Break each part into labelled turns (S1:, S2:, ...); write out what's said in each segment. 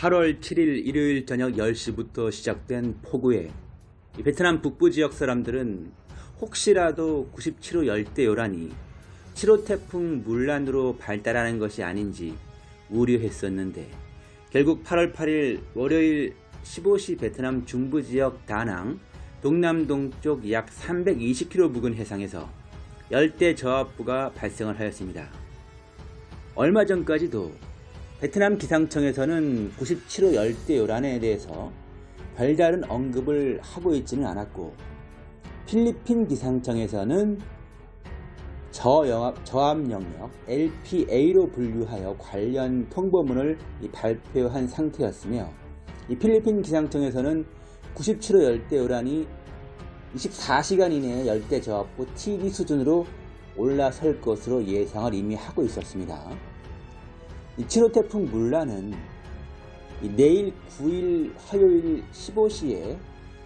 S1: 8월 7일 일요일 저녁 10시부터 시작된 폭우에 이 베트남 북부 지역 사람들은 혹시라도 97호 열대 요란이 7호 태풍 물란으로 발달하는 것이 아닌지 우려했었는데 결국 8월 8일 월요일 15시 베트남 중부 지역 다낭 동남동쪽 약 320km 부근 해상에서 열대 저압부가 발생을 하였습니다. 얼마 전까지도 베트남 기상청에서는 97호 열대 요란에 대해서 별다른 언급을 하고 있지는 않았고 필리핀 기상청에서는 저압 영역 LPA로 분류하여 관련 통보문을 발표한 상태였으며 이 필리핀 기상청에서는 97호 열대 요란이 24시간 이내에 열대 저압부 TD 수준으로 올라설 것으로 예상을 이미 하고 있었습니다. 7호 태풍 물란은 내일 9일 화요일 15시에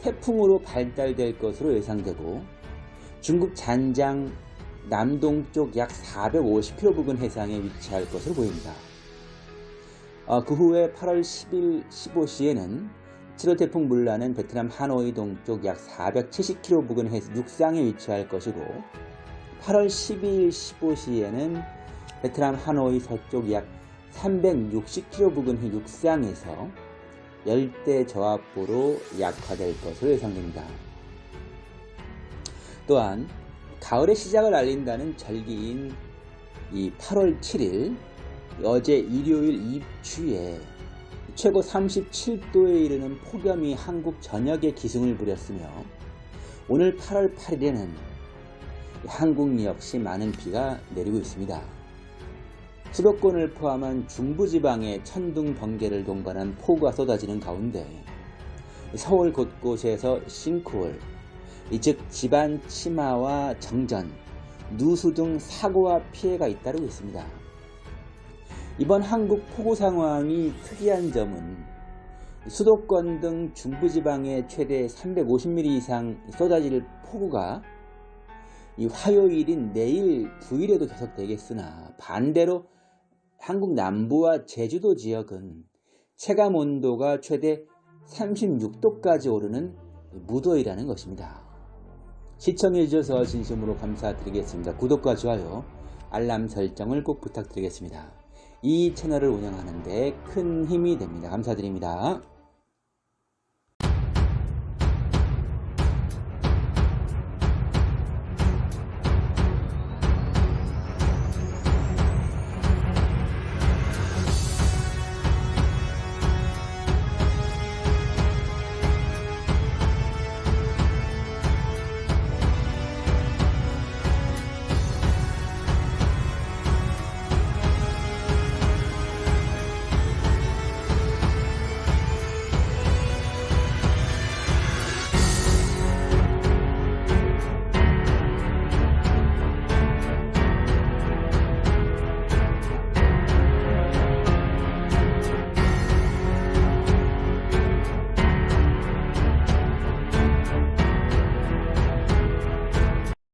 S1: 태풍으로 발달될 것으로 예상되고 중국 잔장 남동쪽 약 450km 부근 해상에 위치할 것으로 보입니다. 어, 그 후에 8월 10일 15시에는 7호 태풍 물란은 베트남 하노이 동쪽 약 470km 부근 육상에 위치할 것이고 8월 12일 15시에는 베트남 하노이 서쪽 약 360km 부근 육상에서 열대 저압부로 약화될 것으로 예상됩니다. 또한 가을의 시작을 알린다는 절기인 이 8월 7일 어제 일요일 입추에 최고 37도에 이르는 폭염이 한국 전역에 기승을 부렸으며 오늘 8월 8일에는 한국 역시 많은 비가 내리고 있습니다. 수도권을 포함한 중부지방에 천둥 번개를 동반한 폭우가 쏟아지는 가운데 서울 곳곳에서 싱크홀, 즉 집안 침하와 정전, 누수 등 사고와 피해가 잇따르고 있습니다. 이번 한국 폭우 상황이 특이한 점은 수도권 등 중부지방에 최대 350mm 이상 쏟아질 폭우가 이 화요일인 내일 9일에도 계속되겠으나 반대로 한국 남부와 제주도 지역은 체감 온도가 최대 36도까지 오르는 무더위라는 것입니다. 시청해주셔서 진심으로 감사드리겠습니다. 구독과 좋아요, 알람 설정을 꼭 부탁드리겠습니다. 이 채널을 운영하는 데 큰 힘이 됩니다. 감사드립니다.